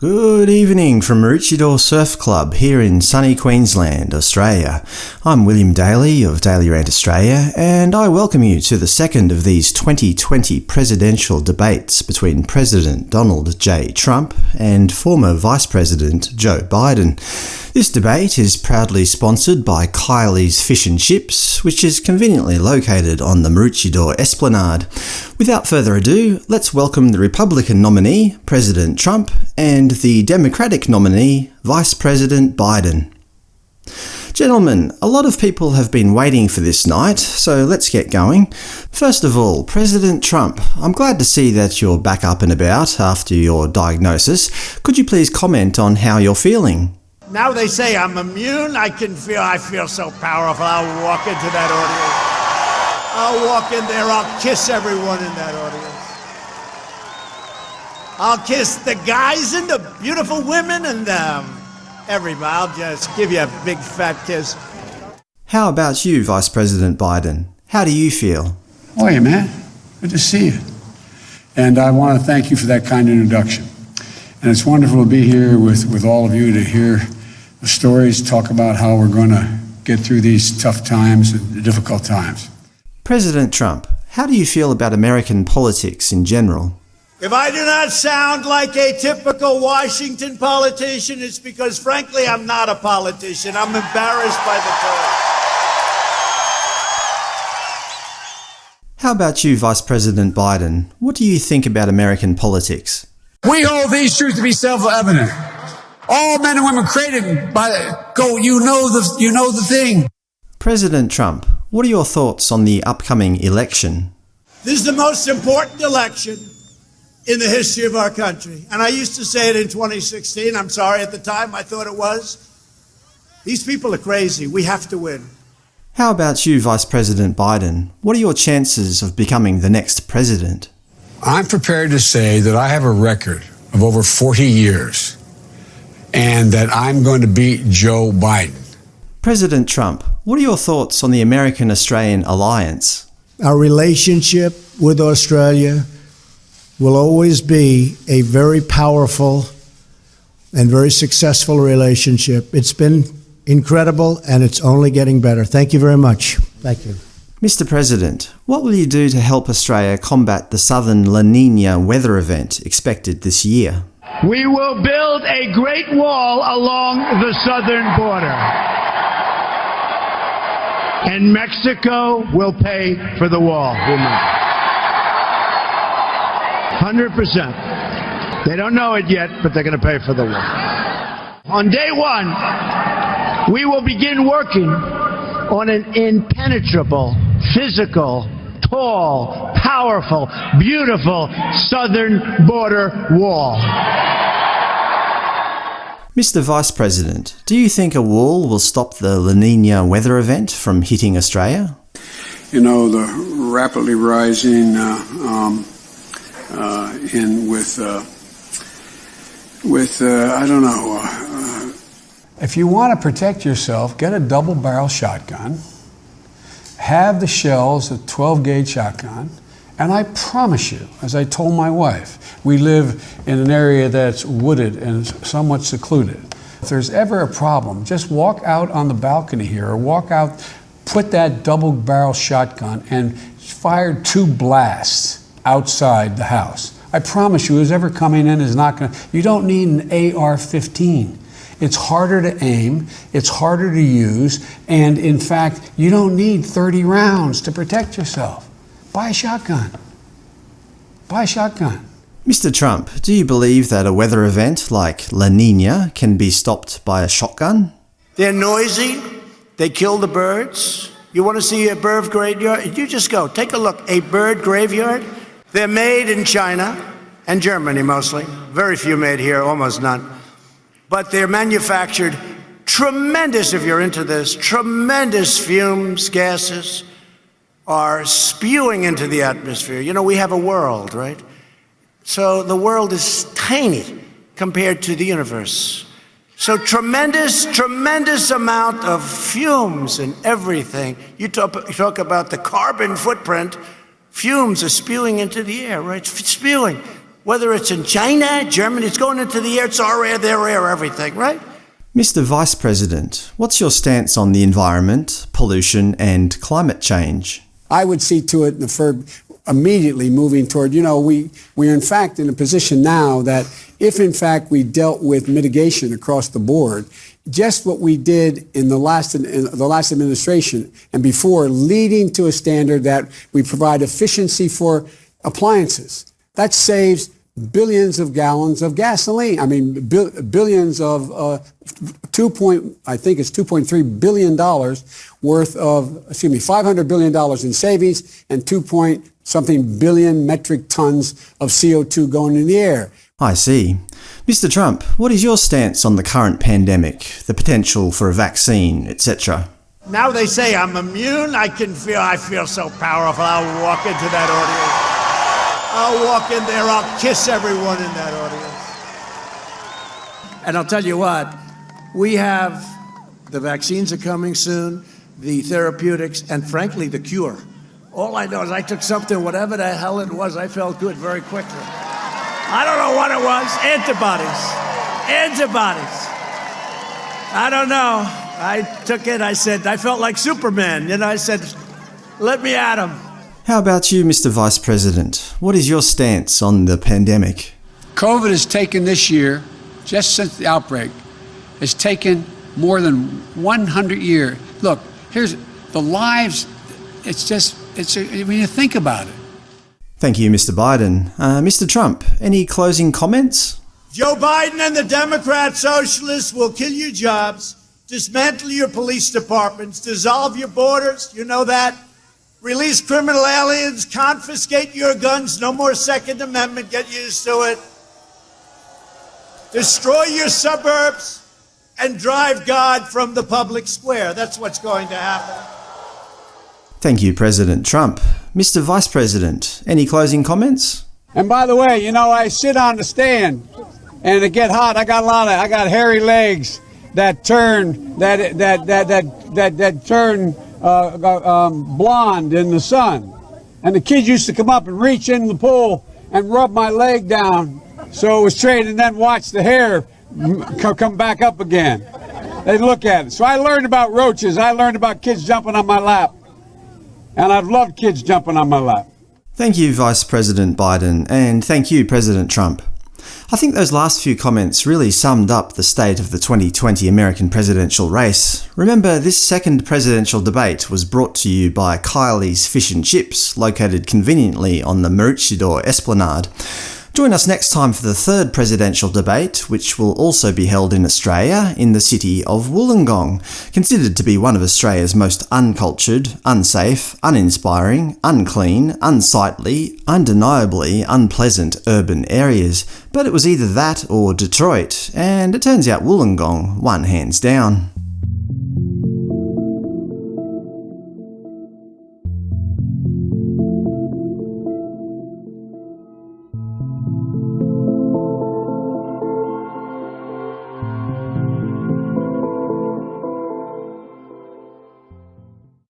Good evening from Maroochydore Surf Club here in sunny Queensland, Australia. I'm William Daly of Daily Rant Australia, and I welcome you to the second of these 2020 presidential debates between President Donald J. Trump and former Vice President Joe Biden. This debate is proudly sponsored by Kylie's Fish and Chips, which is conveniently located on the Maroochydore Esplanade. Without further ado, let's welcome the Republican nominee, President Trump, and the Democratic nominee, Vice President Biden. Gentlemen, a lot of people have been waiting for this night, so let's get going. First of all, President Trump, I'm glad to see that you're back up and about after your diagnosis. Could you please comment on how you're feeling? Now they say I'm immune. I can feel, I feel so powerful. I'll walk into that audience. I'll walk in there. I'll kiss everyone in that audience. I'll kiss the guys and the beautiful women and um, everybody. I'll just give you a big fat kiss. How about you, Vice President Biden? How do you feel? How are you, man? Good to see you. And I want to thank you for that kind introduction. And it's wonderful to be here with, with all of you to hear the stories, talk about how we're going to get through these tough times and difficult times. President Trump, how do you feel about American politics in general? If I do not sound like a typical Washington politician, it's because, frankly, I'm not a politician. I'm embarrassed by the term. How about you, Vice President Biden? What do you think about American politics? We hold these truths to be self-evident all men and women created by go. You know the you know the thing. President Trump, what are your thoughts on the upcoming election? This is the most important election in the history of our country. And I used to say it in 2016. I'm sorry at the time I thought it was. These people are crazy. We have to win. How about you, Vice President Biden? What are your chances of becoming the next president? I'm prepared to say that I have a record of over 40 years and that I'm going to beat Joe Biden. President Trump, what are your thoughts on the American Australian alliance? Our relationship with Australia will always be a very powerful and very successful relationship. It's been incredible and it's only getting better. Thank you very much. Thank you. Mr. President, what will you do to help Australia combat the southern La Nina weather event expected this year? We will build a great wall along the southern border. And Mexico will pay for the wall. 100%. They don't know it yet, but they're going to pay for the wall. On day one, we will begin working on an impenetrable physical tall, powerful, beautiful southern border wall. Mr. Vice President, do you think a wall will stop the La Nina weather event from hitting Australia? You know, the rapidly rising uh, um, uh, in with uh, with uh, I don't know. Uh, if you want to protect yourself, get a double barrel shotgun have the shells, a 12 gauge shotgun, and I promise you, as I told my wife, we live in an area that's wooded and somewhat secluded. If there's ever a problem, just walk out on the balcony here or walk out, put that double barrel shotgun and fire two blasts outside the house. I promise you, who's ever coming in is not going to, you don't need an AR 15. It's harder to aim, it's harder to use, and in fact, you don't need 30 rounds to protect yourself. Buy a shotgun. Buy a shotgun. Mr. Trump, do you believe that a weather event like La Nina can be stopped by a shotgun? They're noisy. They kill the birds. You want to see a bird graveyard? You just go. Take a look. A bird graveyard. They're made in China and Germany mostly. Very few made here, almost none but they're manufactured tremendous, if you're into this, tremendous fumes, gases are spewing into the atmosphere. You know, we have a world, right? So the world is tiny compared to the universe. So tremendous, tremendous amount of fumes and everything. You talk, you talk about the carbon footprint, fumes are spewing into the air, right? Spewing. Whether it's in China, Germany, it's going into the air, it's our air, their air, everything, right? Mr. Vice President, what's your stance on the environment, pollution, and climate change? I would see to it for immediately moving toward, you know, we, we're in fact in a position now that if in fact we dealt with mitigation across the board, just what we did in the last, in the last administration and before, leading to a standard that we provide efficiency for appliances. That saves billions of gallons of gasoline. I mean, billions of uh, two point, I think it's 2.3 billion dollars worth of, excuse me, 500 billion dollars in savings and 2 point something billion metric tons of CO2 going in the air. I see. Mr. Trump, what is your stance on the current pandemic, the potential for a vaccine, etc.? Now they say I'm immune. I can feel, I feel so powerful. I'll walk into that audience. I'll walk in there, I'll kiss everyone in that audience. And I'll tell you what, we have the vaccines are coming soon, the therapeutics, and frankly, the cure. All I know is I took something, whatever the hell it was, I felt good very quickly. I don't know what it was. Antibodies. Antibodies. I don't know. I took it, I said, I felt like Superman. You know, I said, let me at him. How about you, Mr. Vice President? What is your stance on the pandemic? COVID has taken this year, just since the outbreak, has taken more than 100 years. Look, here's the lives, it's just, it's when you think about it. Thank you, Mr. Biden. Uh, Mr. Trump, any closing comments? Joe Biden and the Democrat Socialists will kill your jobs, dismantle your police departments, dissolve your borders. You know that? Release criminal aliens, confiscate your guns, no more Second Amendment, get used to it. Destroy your suburbs and drive God from the public square. That's what's going to happen. Thank you, President Trump. Mr. Vice President, any closing comments? And by the way, you know, I sit on the stand and it get hot. I got a lot of, I got hairy legs that turn, that, that, that, that, that, that turn uh, um, blonde in the sun. And the kids used to come up and reach in the pool and rub my leg down so it was straight and then watch the hair come back up again. They look at it. So I learned about roaches. I learned about kids jumping on my lap. And I've loved kids jumping on my lap. Thank you, Vice President Biden, and thank you, President Trump. I think those last few comments really summed up the state of the 2020 American presidential race. Remember, this second presidential debate was brought to you by Kylie's Fish and Chips, located conveniently on the Maroochydore Esplanade. Join us next time for the third presidential debate, which will also be held in Australia, in the city of Wollongong, considered to be one of Australia's most uncultured, unsafe, uninspiring, unclean, unsightly, undeniably unpleasant urban areas. But it was either that or Detroit, and it turns out Wollongong won hands down.